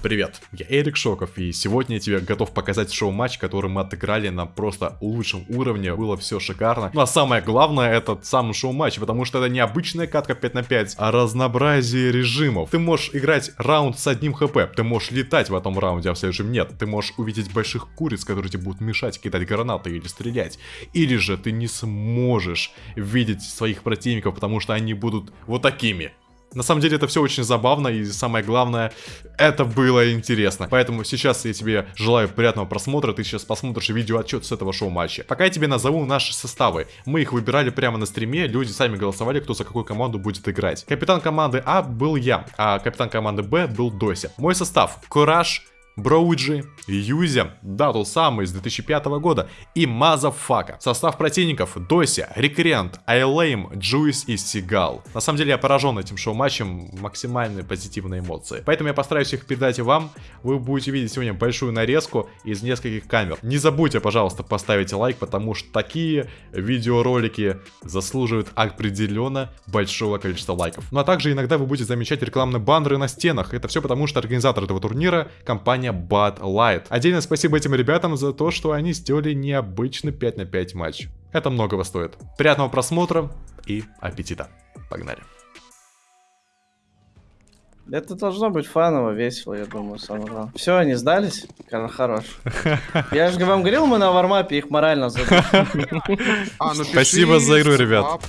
Привет, я Эрик Шоков, и сегодня я тебе готов показать шоу-матч, который мы отыграли на просто лучшем уровне, было все шикарно. Ну а самое главное, этот сам шоу-матч, потому что это не обычная катка 5 на 5, а разнообразие режимов. Ты можешь играть раунд с одним хп, ты можешь летать в этом раунде, а в следующем нет. Ты можешь увидеть больших куриц, которые тебе будут мешать кидать гранаты или стрелять. Или же ты не сможешь видеть своих противников, потому что они будут вот такими. На самом деле это все очень забавно и самое главное, это было интересно. Поэтому сейчас я тебе желаю приятного просмотра, ты сейчас посмотришь видеоотчет с этого шоу-матча. Пока я тебе назову наши составы. Мы их выбирали прямо на стриме, люди сами голосовали, кто за какую команду будет играть. Капитан команды А был я, а капитан команды Б был Дося. Мой состав. Кураж, Броуджи, Юзя, да, тот самый из 2005 года, и Мазафака. Состав противников Дося, Рекрент, Айлейм, Джуис и Сигал. На самом деле я поражен этим шоу-матчем, максимальные позитивные эмоции. Поэтому я постараюсь их передать и вам. Вы будете видеть сегодня большую нарезку из нескольких камер. Не забудьте, пожалуйста, поставить лайк, потому что такие видеоролики заслуживают определенно большого количества лайков. Ну а также иногда вы будете замечать рекламные баннеры на стенах. Это все потому, что организатор этого турнира, компания компания Bud Light. Отдельно спасибо этим ребятам за то, что они сделали необычный 5 на 5 матч. Это многого стоит. Приятного просмотра и аппетита. Погнали. Это должно быть фаново, весело, я думаю, самое главное. Все, они сдались? Хорош. Я же вам говорил, мы на вармапе их морально задушим. А, ну Спасибо за игру, ребят.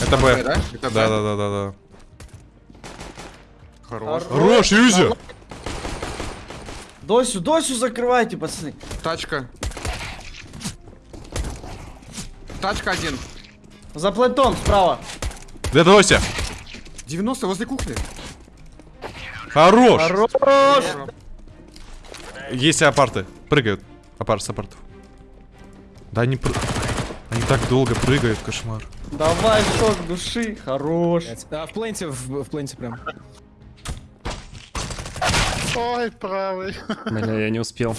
Это Б. Да, да, да, да, да. Хорош. Хорош, Юзя! Досю, Досю закрывайте, пацаны. Тачка. Тачка один. За плентон, справа. Где Дося? 90 возле кухни. Хорош! Хорош! Есть апарты. Прыгают. Апарт с апартов. Да они пр... Они так долго прыгают, кошмар. Давай, шок души. Хорош. А, в пленте, в, в пленте прям. Ой, правый. Бля, я не успел.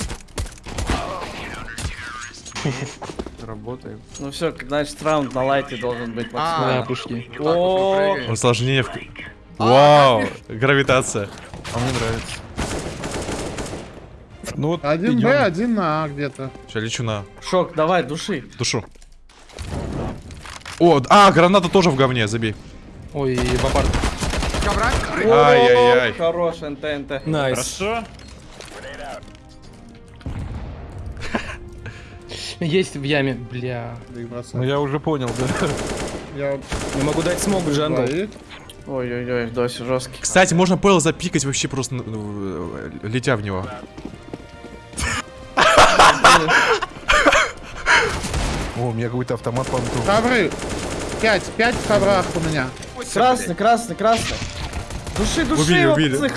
Работаем. Ну все, значит раунд на лайте должен быть максимально. Да, пушки. О, Усложнение в... Вау, гравитация. А мне нравится. Ну вот один Б, один на А где-то. Сейчас лечу на. Шок, давай, души. Душу. О, а, граната тоже в говне, забей. Ой, бабар. Ай-яй-яй. Хорош, НТ, НТ. Найс. Хорошо. Есть в яме, бля. Ну я уже понял, да. Я Не могу дать смог, джангл. Ой-ой-ой, Дося жесткий. Кстати, можно Пэл запикать вообще просто, ну, летя в него. О, у меня какой-то автомат по Ковры. Пять, пять в коврах у меня. Красный, красный, красный. Души, души, Убили, убили.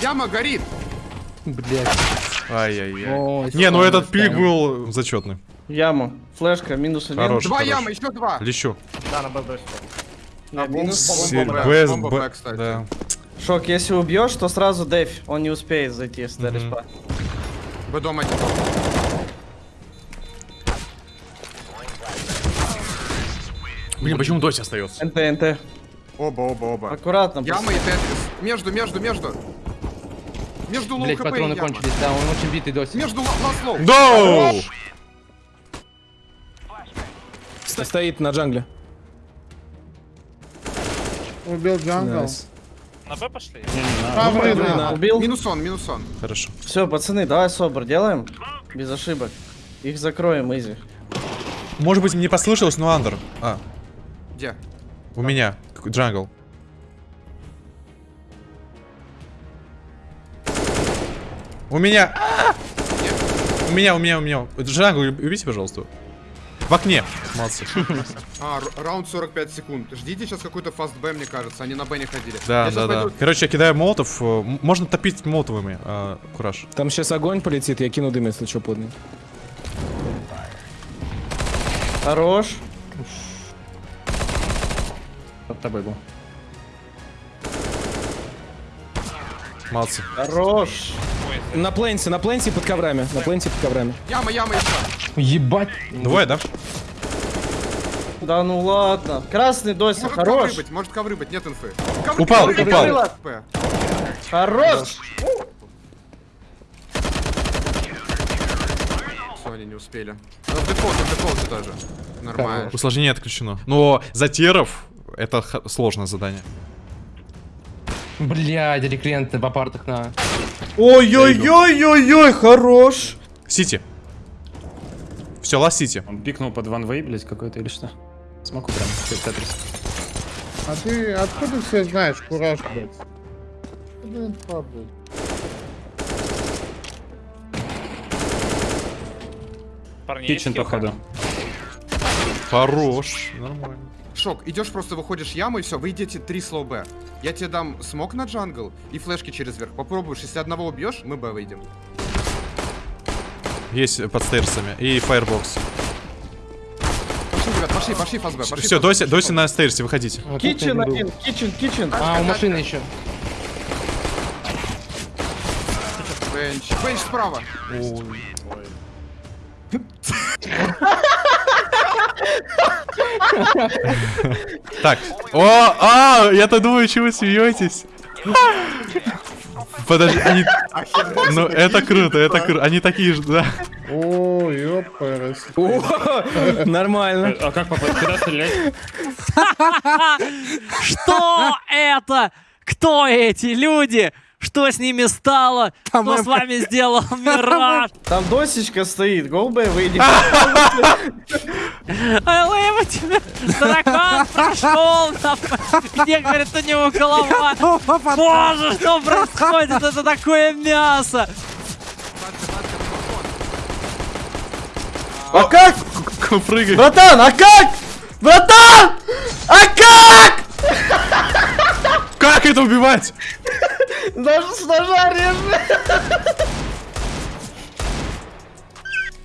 Яма горит. Блять. Ай-яй-яй. Не, ну этот пик был зачетный. Яма, флешка, минус один. Хорош. Два хорош. ямы, еще два. Лещу. Да, на Б А, минус. бомба, Б, бомба, Б, Б, кстати. да. Шок, если убьешь, то сразу дэйв. Он не успеет зайти с Мгм. респа. Б дом один. Блин, почему Дося остается? НТ, НТ. Оба, оба, оба. Аккуратно. Яма и Тетрис. Между, между, между. Между лоу Блять, хп и патроны яма. кончились, да, он очень битый досить. Между ласлоу. Доу! Стоит на джангле. Убил джангл. Найс. На Б пошли? Ковры, да. Убил? Минус он, минус он. Хорошо. Все, пацаны, давай собор делаем. Без ошибок. Их закроем, изи. Может быть, мне послышалось, но андер. А, Где? У меня. Джангл. У меня. А! У меня, у меня, у меня. Джангл, убейте, пожалуйста. В окне. Молодцы. А, раунд 45 секунд. Ждите сейчас какой-то фаст Б, мне кажется. Они на Б не ходили. Да, Я да, да. пойду- Короче, я кидаю молотов. э, Можно топить молотовыми. а, Кураж. Там сейчас огонь полетит, я кину дым, если что подный. Хорош. Под тобой был. Молодцы. Хорош. На пленте, на пленте под коврами. На пленте под коврами. Яма, яма еще. Ебать. Двое, да? Да ну ладно. Красный Может хорош. ковры быть, может ковры быть, нет инфы. Ковры, Упал, ковры, упал. ковры. Хорош! Все, они не успели. Ну, в дефолте, в дефолте тоже. Нормально. Усложнение отключено. Но за теров это сложное задание. Блядь, рекренты в апартах на... Ой-ой-ой-ой-ой, хорош! Сити. Все, ласт Сити. Он пикнул под ванвей, блядь, какой-то или что? Смогу прям, Тетрис. А ты откуда все знаешь, кураж, блядь? Инфа, блядь? Парни, есть хилка? Хорош. Нормально. Шок, идешь просто выходишь яму и все, вы идете три slow Б. Я тебе дам смок на jungle и флешки через верх. Попробуешь, если одного убьешь, мы Б выйдем. Есть под стейрсами. И firebox. Пошли, ребят, пошли, пошли fast Б, пошли. Все, доси, доси на стейрсе, выходите. Kitchen один, kitchen, kitchen. А, у машины еще. Бенч, бенч справа. Так. О, а, я-то думаю, чего вы смеетесь. Подожди, они... Ну, это круто, это круто. Они такие же, да. О, ёпарас. Нормально. А как попасть? Куда стрелять? Что это? Кто эти люди? Что с ними стало? Что с вами сделал Мираж? Там досечка стоит, голбе выйди. Алэма тебе! Дракон прошел! там. Где, говорит, у него голова? Боже, что происходит? Это такое мясо! А как? Прыгай. Братан, а как? Братан! А как? Как это убивать? Даже с ножа.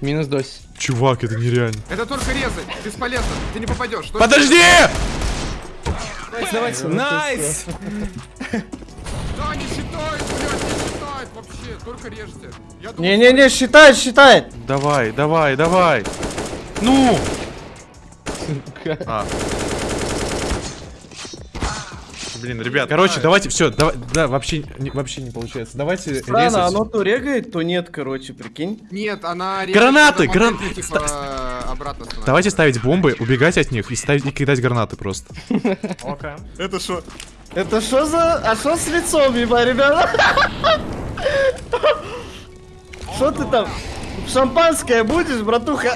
Минус дось. Чувак, это нереально. Это только резай, бесполезно, ты не попадешь. Подожди! Nice! Да, не блядь, не вообще, только режьте. Не-не-не, считает, считает. Давай, давай, давай. Ну! А. Блин, ребят, короче, давайте, все, давай, да, вообще, не, вообще не получается. Давайте Странно, резать. оно то регает, то нет, короче, прикинь. Нет, она режет, Гранаты, когда гран- модельки, типа, обратно становится. Давайте ставить бомбы, убегать от них и ставить и кидать гранаты просто. Это что? Это что за... А что с лицом, еба, ребята? Что ты там? Шампанское будешь, братуха?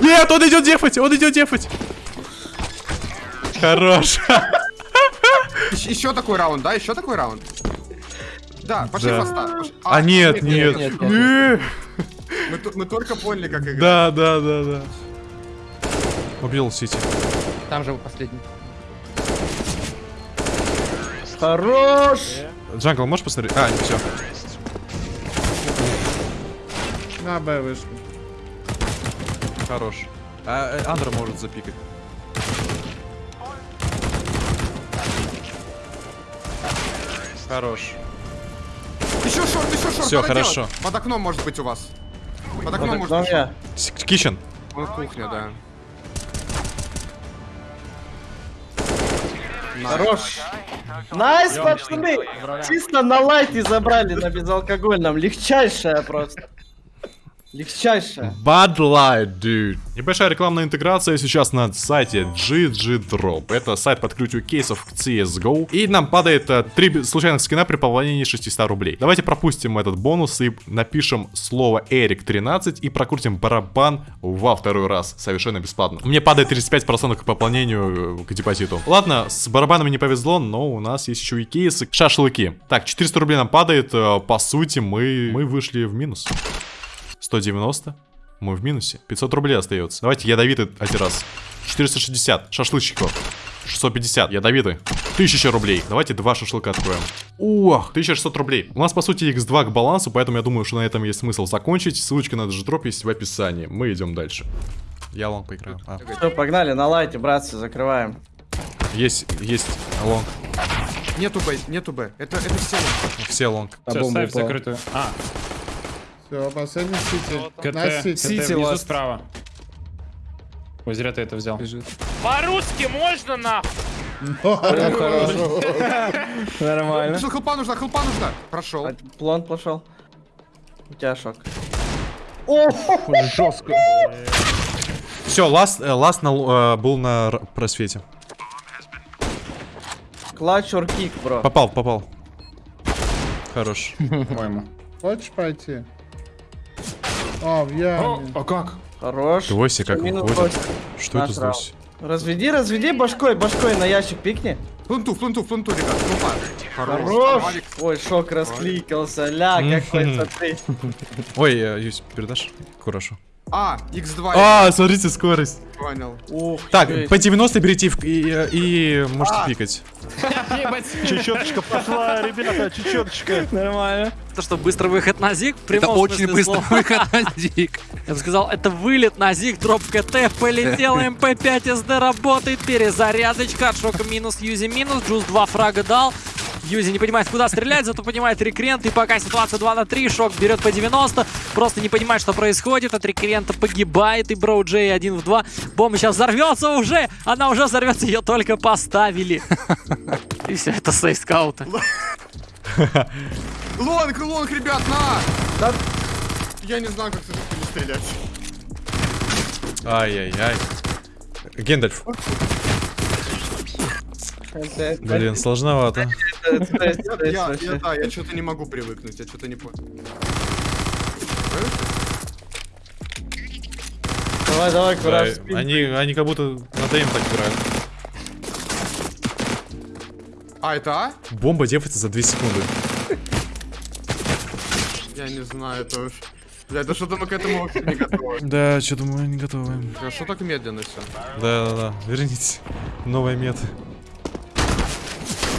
Нет, он идет дефать, он идет дефать. Хорош. Еще такой раунд, да? Еще такой раунд? Да, пошли Да. фаста. пошли. А нет, нет. нет, нет, Нет. Мы, только поняли, как играть. Да, да, да, да. Убил Сити. Там же последний. Хорош! Jungle, можешь посмотреть? А, все. На Б вышли. Хорош. А, э, under может запикать. Хорош. Еще short, еще short. Надо хорошо. делать. Под окном может быть у вас. Под окном Вот может окном быть. Kitchen. Он кухня, да. Хорош. Nice, пацаны! Чисто на лайте забрали на безалкогольном. Легчайшая просто. Легчайшая. Bud Light, dude. Небольшая рекламная интеграция сейчас на сайте GG Drop. Это сайт по открытию кейсов к CSGO. И нам падает э, три случайных скина при пополнении 600 рублей. Давайте пропустим этот бонус и напишем слово Эрик 13 и прокрутим барабан во второй раз. Совершенно бесплатно. Мне падает 35% к пополнению э, к депозиту. Ладно, с барабанами не повезло, но у нас есть еще и кейсы. Шашлыки. Так, 400 рублей нам падает. э, По сути, мы, мы вышли в минус. 190. Мы в минусе. 500 рублей остается. Давайте ядовитый один раз. 460. Шашлычников. 650. Ядовитый. 1000 рублей. Давайте два шашлыка откроем. Ох, 1600 рублей. У нас, по сути, x2 к балансу, поэтому я думаю, что на этом есть смысл закончить. Ссылочка на дроп есть в описании. Мы идем дальше. Я long поиграю. А, Все, погнали, на лайте, братцы, закрываем. есть, есть long. Нету Б, нету Б. Это, это все. Все лонг. Все, ставь закрытую. А, Все, последний сити. КТ, На КТ сити. внизу справа. Ой, зря ты это взял. По-русски можно нахуй? Хорошо. Нормально. Что, хелпа нужна, хелпа нужна. Прошел. А, План пошел. У тебя шок. Жестко. Все, ласт, э, ласт на, э, был на просвете. Клатч or кик, бро. Попал, попал. Хорош. По-моему. Хочешь пойти? А, в яме. А как? Хорош. Твойся как Минус выходит. Что Наш это здесь? Разведи, разведи башкой, башкой на ящик пикни. Пленту, пленту, пленту, ребят. Хелпа. Хорош. Ой, шок раскликался. Ля, какой смотри. Ой, э, Юсь, передашь? Хорошо. А, x2. А, смотрите, скорость. Понял. Ух, Так, чё по 90 берите и, и, и можете пикать. Чечеточка пошла, ребята, чечеточка. Нормально. То, что быстрый выход на зиг, Это очень слова. выход на дик. Я бы сказал, это вылет на зиг, дроп КТ, полетел МП5 СД работает, перезарядочка, от шока минус, Юзи минус, Джуз 2 фрага дал. Юзи не понимает, куда стрелять, зато понимает рекрент, и пока ситуация 2 на 3, шок берет по 90, просто не понимает, что происходит, от рекрента погибает, и Броу Джей 1 в 2. Бомба сейчас взорвется уже, она уже взорвется, ее только поставили. И все, это сейф скаута. Лонг, лонг, ребят, на! Я не знаю, как хуйни стрелять. Ай-яй-яй. Гендальф. Блин, сложновато. Я, да, я что-то не могу привыкнуть, я что-то не понял. Давай, давай, Да, кураж. они, они как будто на ДМ так играют. А, это А? Бомба девается за 2 секунды. Я не знаю, это уж... Бля, это что-то мы к этому вообще не готовы. Да, что-то мы не готовы. Бля, Что так медленно все? Да-да-да, верните. Новая мета.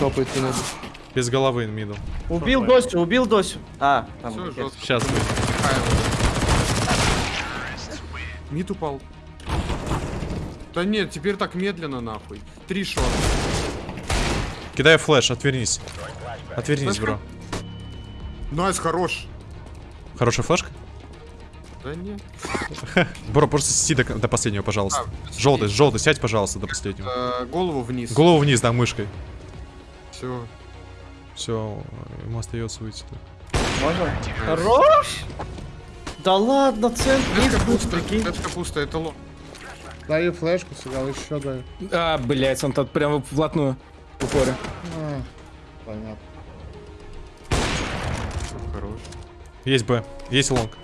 Топает надо. Без головы middle. Убил Досю, убил Досю. А, там. Все, жестко. Сейчас мы. Mid упал. Да нет, теперь так медленно нахуй. Три шота. Кидаю flash, отвернись. Отвернись, Флешка? бро. Найс, хорош. Хорошая флешка? Да нет. Бро, просто сиди до, до последнего, пожалуйста. А, Желтый, желтый, сядь, пожалуйста, до последнего. Э, голову вниз. Голову вниз, да, мышкой. Все. Все, ему остается выйти. Можно? Хорош! Да ладно, центр. Точка пустая, точка пустая, это ло. Даю флешку, сыграл, еще даю. А, блять, он тут прямо вплотную. В упоре. А, понятно. Хорош. Есть Б, есть long.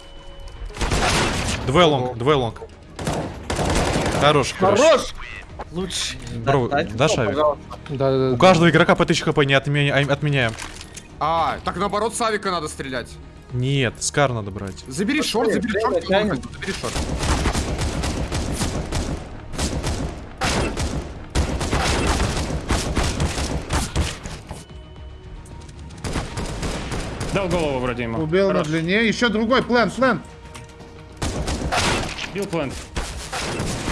Двое long, двое long. Хорош, хорош. Хорош! Лучше. Бро, дашь авик? пожалуйста. Да-да-да. У каждого игрока по 1000 хп не отменя- отменяем. А, так наоборот, с авика надо стрелять. Нет, Скар надо брать. Забери шорт, забери шорт, забери шорт. Дал голову вроде ему. Убил на Хорош. длине. Еще другой, план, план. Бил плент.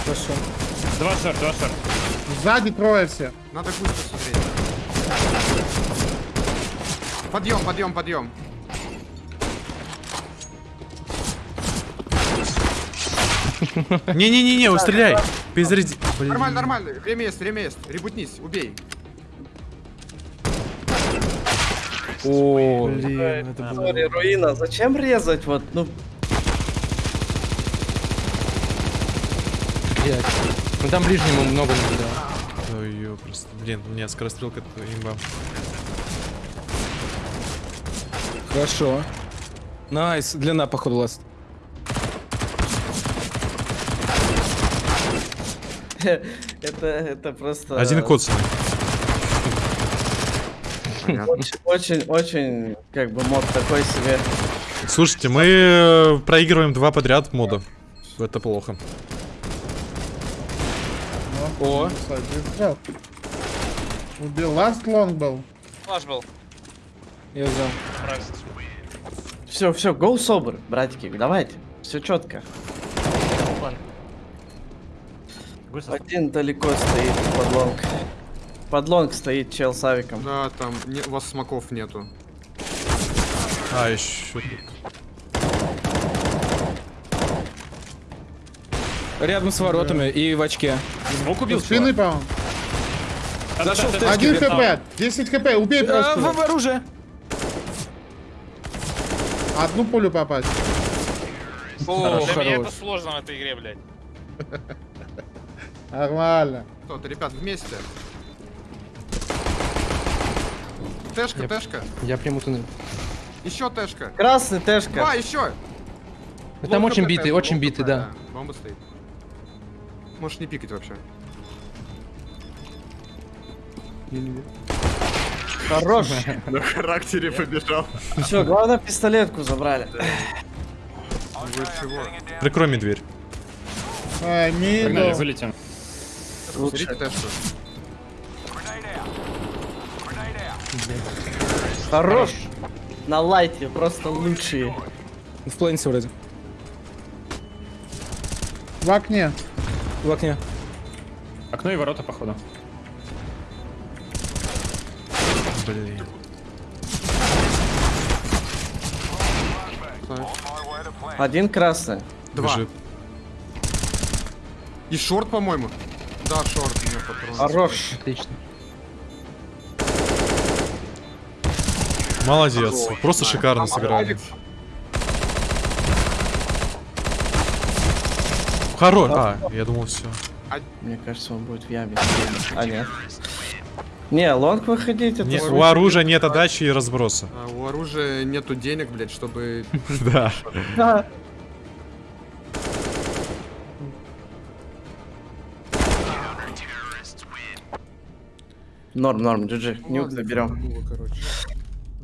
Хорошо. Два шорт, два шорт. Сзади трое все. Надо быстро смотреть. Подъем, подъем, подъем. Не-не-не-не, стреляй. Перезаряди. Нормально, нормально. Время есть, время есть. Ребутнись, убей. О, Блин, это было... Руина. Зачем резать? Вот, ну, Блядь. Ну там ближнему много не. Ой, просто... Блин, у меня скорострелка имба. хорошо. Nice, длина, походу, last. это, это просто... Один. Очень, очень, очень, как бы, мод такой себе. Слушайте, мы э, проигрываем два подряд мода. Это плохо. О, взял. Убил. Last long был. я взял. Все, все, go собр, братики, давайте. Все четко. Один далеко стоит под long. Под long стоит чел с авиком. Да, там не- у вас смоков нету. А, еще... Рядом с воротами и в очке. Звук убил Спины, по-моему. Зашел в. Один хп, 10 хп, убей А, просто. в оружие. Одну пулю попасть. О, Для меня это сложно в этой игре, блядь. Нормально. Кто-то, ребят, вместе. Тэшка, Я- тэшка. Я приму туннель. Еще тэшка. Красный Два, тэшка. еще. Ну, Там очень битый, очень битый, да. Бомба стоит. Можешь не пикать вообще. Хорош. На характере побежал. Все, главное пистолетку забрали. Прикрой мне дверь. А, Погнали, вылетим. Хорош. На лайте просто лучшие. В плейнсе вроде. В окне. В окне. Окно и ворота, походу. Блин. Один красный. Два. Бежит. И шорт, по-моему. Да, шорт. у меня патрон. Хорош. Отлично. Молодец. Просто шикарно сыграли. Хорош. А, я думал, все. Мне кажется, он будет в яме. А нет. Не, лонг выходить, это у оружия нет отдачи и разброса. А, у оружия нету денег, блядь, чтобы... Да. Да. Норм, норм, GG. Нюк заберем.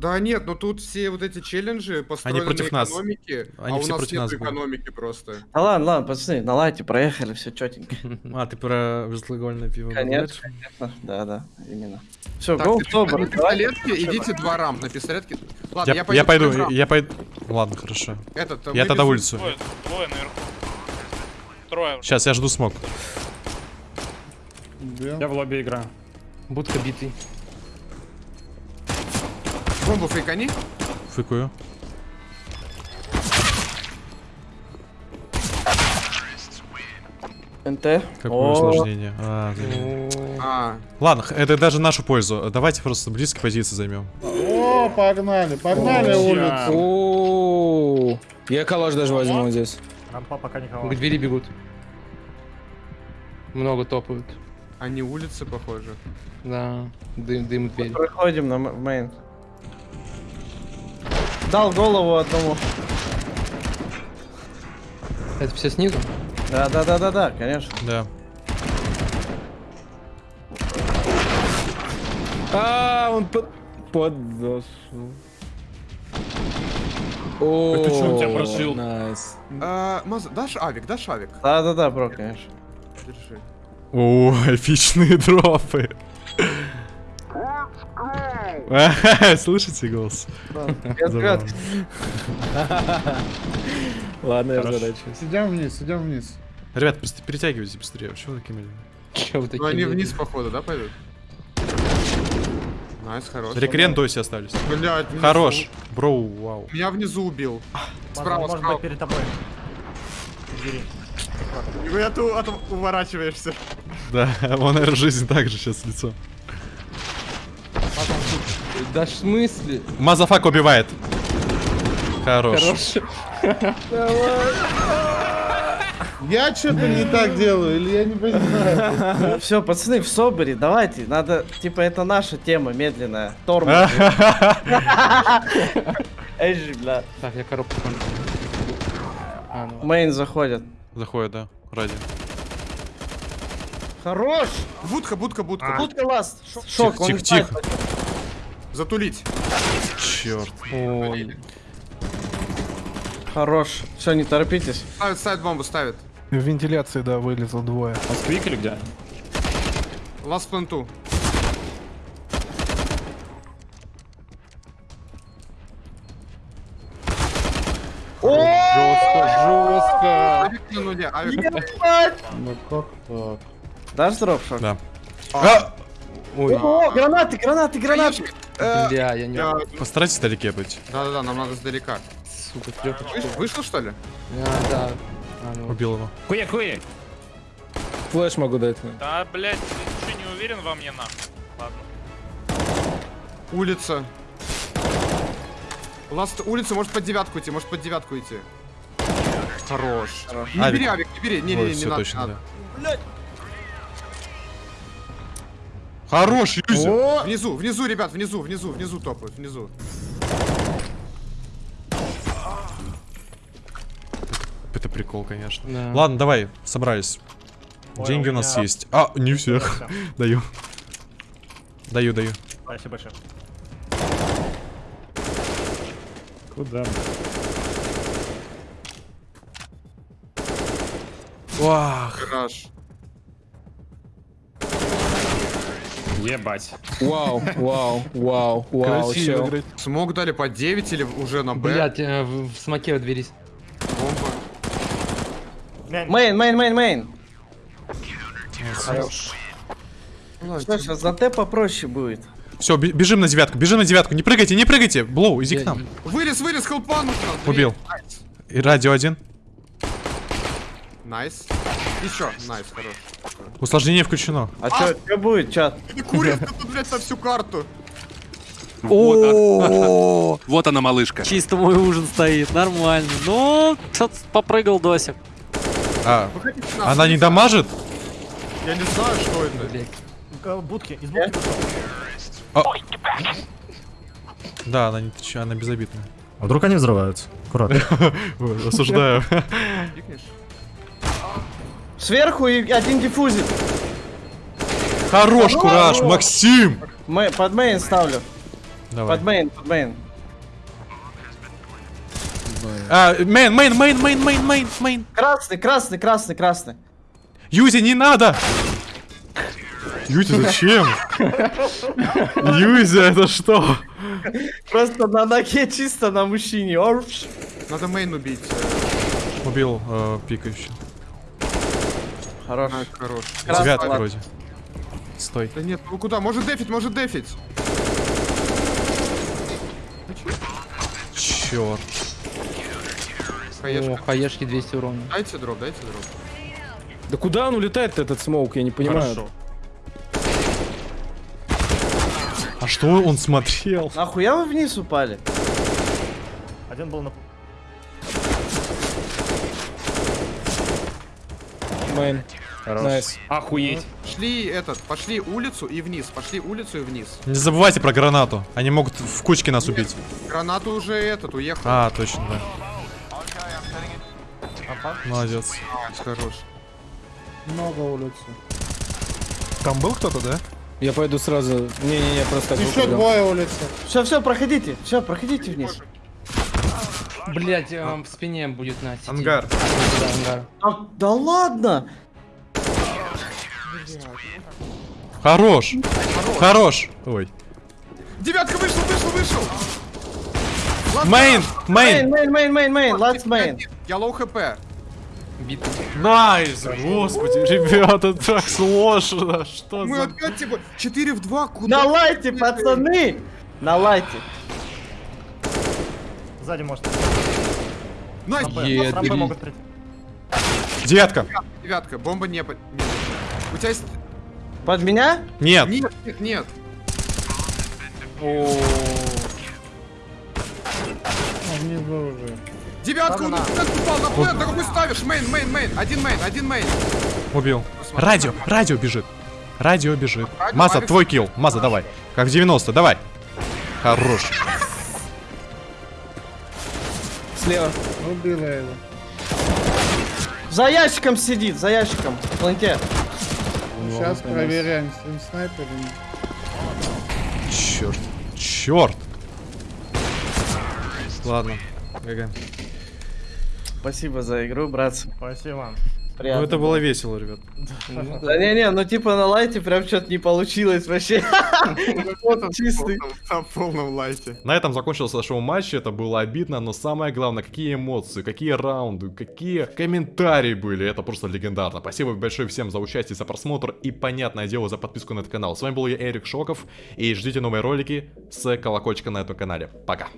Да нет, ну тут все вот эти челленджи построены против на нас. экономике, Они а у все нас против нет нас будут. экономики просто. Да ладно, ладно, пацаны, на лайте проехали, все четенько. А, ты про безалкогольное пиво Конечно, конечно. Да, да, именно. Все, гоу, добр. на пистолетке идите два рамп, на пистолетке. Ладно, Я, я в пойду, я пойду. Ладно, хорошо. Этот, Я мы тогда улицу. Двое, двое наверху. Трое. Сейчас, я жду смог. Я в лобби играю. Будка битый. Бомбу фейкани. Фыкую. НТ. Какое О, усложнение. А. А, Ладно, это даже нашу пользу. Давайте просто близкие позиции займем. О, погнали, погнали улицу. я- калаш даже возьму здесь. Рампа пока никого. К двери бегут. Много топают. они улицы, похоже. Да, дым, дым дверь. Проходим на мейн. Дал голову одному. Это все снизу? Да, да, да, да, да, конечно. Да. А, он под... подошел. О, Это чё он тебя прошил? Nice. А, Маза, дашь авик, дашь авик? Да, да, да, бро, конечно. Держи. О, эпичные дропы. Слышите голос? Ладно, я Хорош. задачусь. Идем вниз, идем вниз. Ребят, быс- перетягивайте быстрее. Почему вы такими? Че вы такие? Ну они вниз, походу, да, пойдут? Найс, хорош. Рекрен доси остались. Внизу. Хорош. Броу, вау. Меня внизу убил. Справа, Может быть, перед тобой. Нихуя ты от- уворачиваешься. Да, он, наверное, жизнь так же сейчас лицо. Да в смысле? Мазафак убивает. Хорош. Хорош. Я что-то не так делаю, или я не понимаю. Все, пацаны, в соборе, давайте. Надо, типа, это наша тема медленная. Тормоз. Эйджи, бля. Так, я коробку понял. А, ну. Мейн заходят. Заходит, да. Ради. Хорош! Будка, будка, будка. Будка ласт. Шок, тихо, тихо. Затулить. Черт. Ой. Хорош. Все, не торопитесь. Ставит, ставит бомбу, ставит. В вентиляции, да, вылезло двое. Он сквик или где? Ласт пленту. Жестко. Авик. Ну как так? Дашь дроп, шок? Да. А! Ой. О, гранаты, гранаты, гранаты! Бля, я не... Постарайтесь вдалеке быть. Да-да-да, нам надо сдалека. Сука, трёпочку. Выш- Вышел, что ли? А, да. А, ну. Убил его. Хуя, хуя. Флэш могу дать. Да, блядь, ты что, не уверен во мне, нахуй? Улица. Ласт улица может под девятку идти, может под девятку идти. Хорош. Не Авик. бери, Авик, не бери. Не, не, не, не надо, не да. Хорош, Юзя! Внизу, внизу, ребят, внизу, внизу, внизу топают, внизу. Это прикол, конечно. Да. Ладно, давай, собрались. Ой, Деньги у у нас меня- есть. А, не всех. Даю. Даю, даю. Спасибо большое. Куда? Вах. Гараж. Ебать. Вау, вау, вау, вау, Красиво играть. Smoke дали по 9 или уже на Б? Блять, э, в, smoke дверись. Бомба. Main, main, main, main. Ладно, Что, сейчас за Т попроще будет. Все, бежим на девятку, бежим на девятку. Не прыгайте, не прыгайте. Бро, иди к Я- нам. Вылез, вылез, хелпан. Убил. И радио один. Nice. Еще, nice, хорош. Усложнение включено. А чё, чё будет, чат? Это курит тут, блядь, на всю карту. О, Вот она, малышка. Чисто мой ужин стоит, нормально. Ну, что-то попрыгал Досик. А, она не дамажит? Я не знаю, что это. Блять. Э, Будки, из будки вышел. Да, она не она безобидная. А вдруг они взрываются? Аккуратно. Осуждаю. Сверху и один диффузит. Хорош, кураж, Максим. Мэ- под main ставлю. Давай. Под main, под main. А, main, main, main, main, main, main, main. Красный, красный, красный, красный. Юзи, не надо! Юзи, зачем? Юзи, это что? Просто на ноге чисто на мужчине. Надо main убить. Убил э, пикающий. Хорош. Nice, хорош. Красный, Девятка ладно. вроде. Стой. Да нет, ну куда? Может дефить, может дефить. Черт. О, Хаешка. хаешки 200 урона. Дайте дроп, дайте дроп. Да куда он улетает этот smoke, я не понимаю. Хорошо. А что он смотрел? Нахуя вы вниз упали? Один был на... Main. Nice. Охуеть. Шли этот, пошли улицу и вниз, пошли улицу и вниз. Не забывайте про гранату. Они могут в кучке нас убить. Гранату уже этот уехал. А, точно, да. Молодец. Хорош. Много улицы. Там был кто-то, да? Я пойду сразу. Не-не-не, просто Еще двое улицы. Все, все, проходите. Все, проходите вниз. Блять, в спине будет на сети. Ангар. Да, ангар. А, да ладно. Хорош. Хорош. Ой. Девятка вышел, вышел, вышел! Main, Main, main. main, main, main, main. Last main. Я low HP. Бит. Nice. Господи, ребята, так сложно. Что Мы за... опять типа 4 в 2, куда? На лайте, пацаны. На лайте. Сзади может. Nice, Е, С рампы бери. могут прийти. Девятка. девятка, бомба не... по- нет. У тебя есть... Под меня? Нет. Нет, нет, нет. А внизу уже. Девятка, он на plant упал, на plant, на какой ставишь? Main, main, main, один main, один main. Убил. Радио, радио бежит. Радио бежит. Радио, Маза, твой килл. Маза, давай. Как в 90, давай. Хорош. Слева. Убила его. За ящиком сидит, за ящиком. В планте. Сейчас проверяем, с ним снайпер или нет. Черт. Черт. Ладно. ГГ. Спасибо за игру, братцы. Спасибо. Приятно. Ну это было весело, ребят. Да не-не, ну типа на лайте прям что-то не получилось вообще. Чистый. На полном лайте. На этом закончился шоу-матч, это было обидно, но самое главное, какие эмоции, какие раунды, какие комментарии были, это просто легендарно. Спасибо большое всем за участие, за просмотр и, понятное дело, за подписку на этот канал. С вами был я, Эрик Шоков, и ждите новые ролики с колокольчика на этом канале. Пока.